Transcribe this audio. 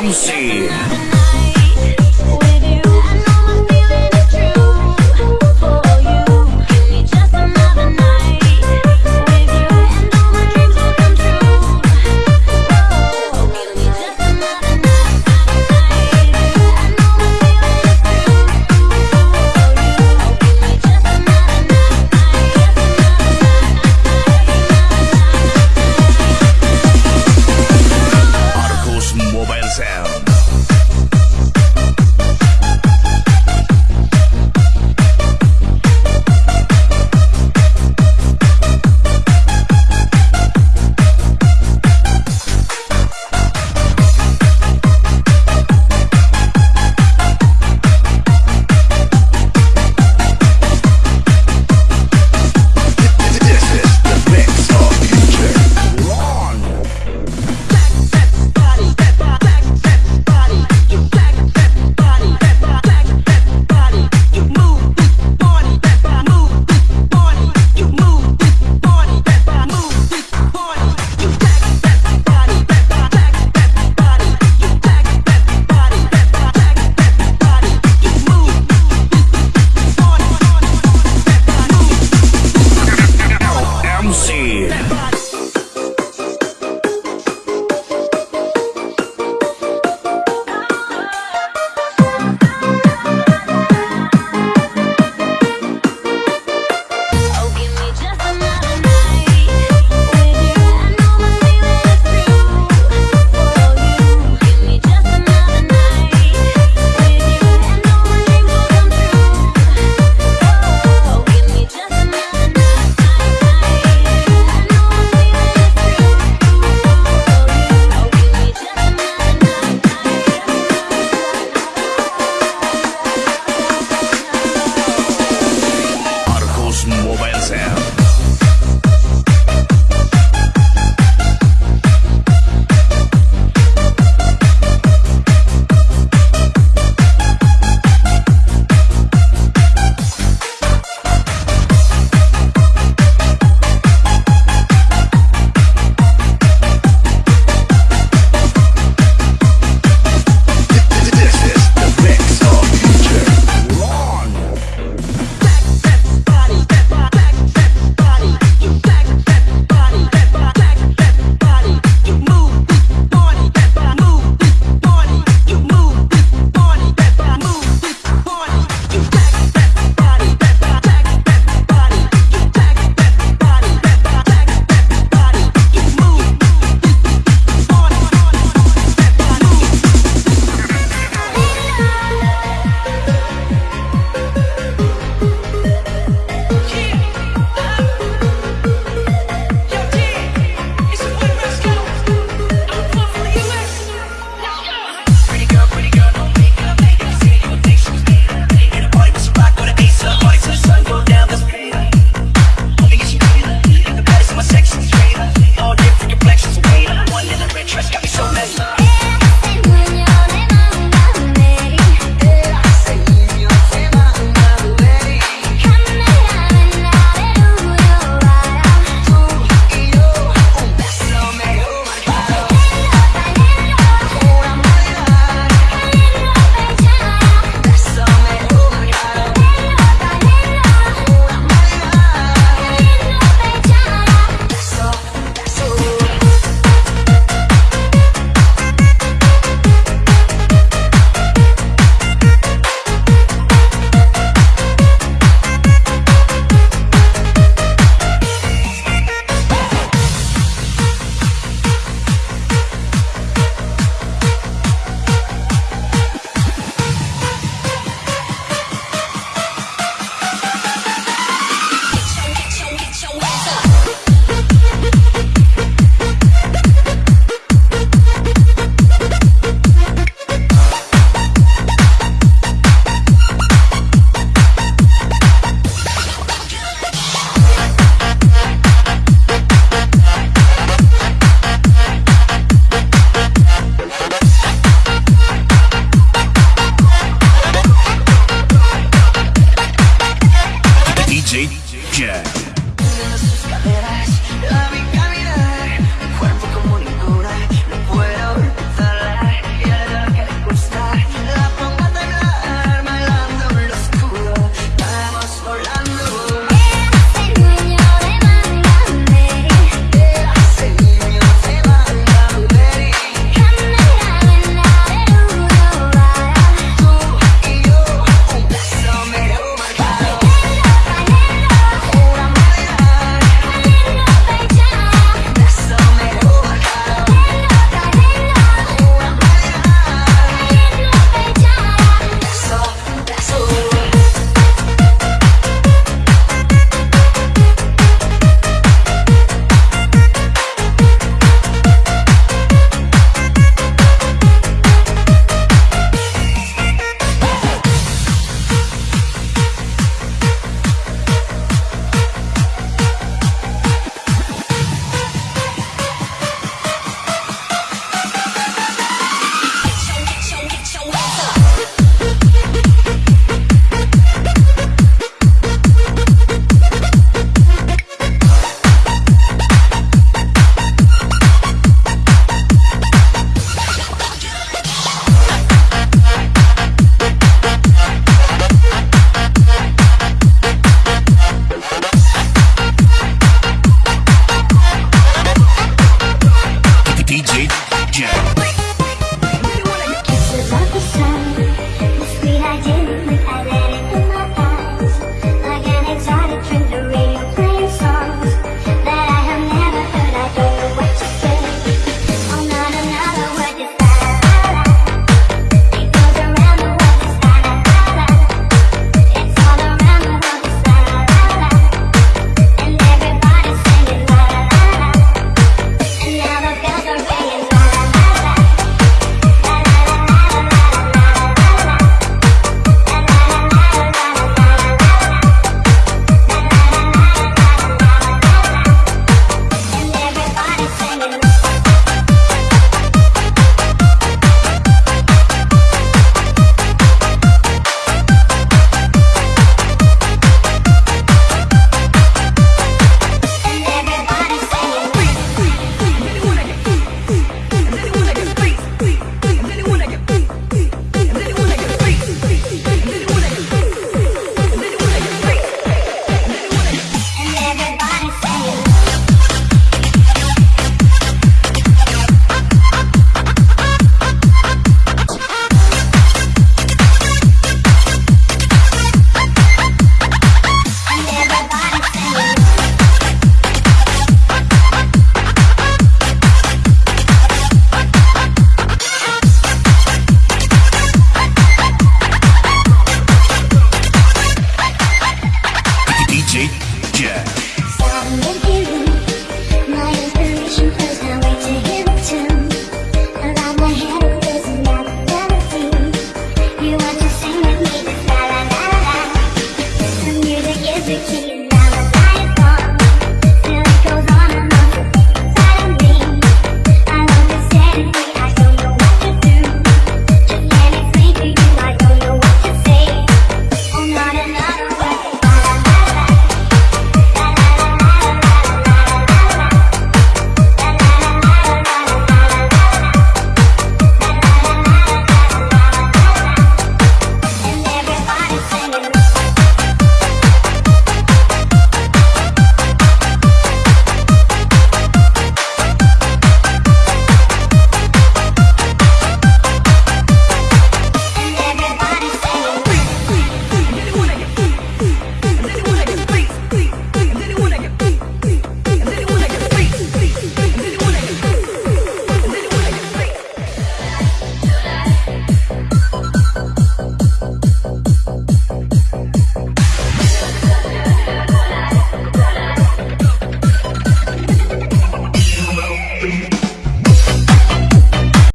bouncy. Yeah.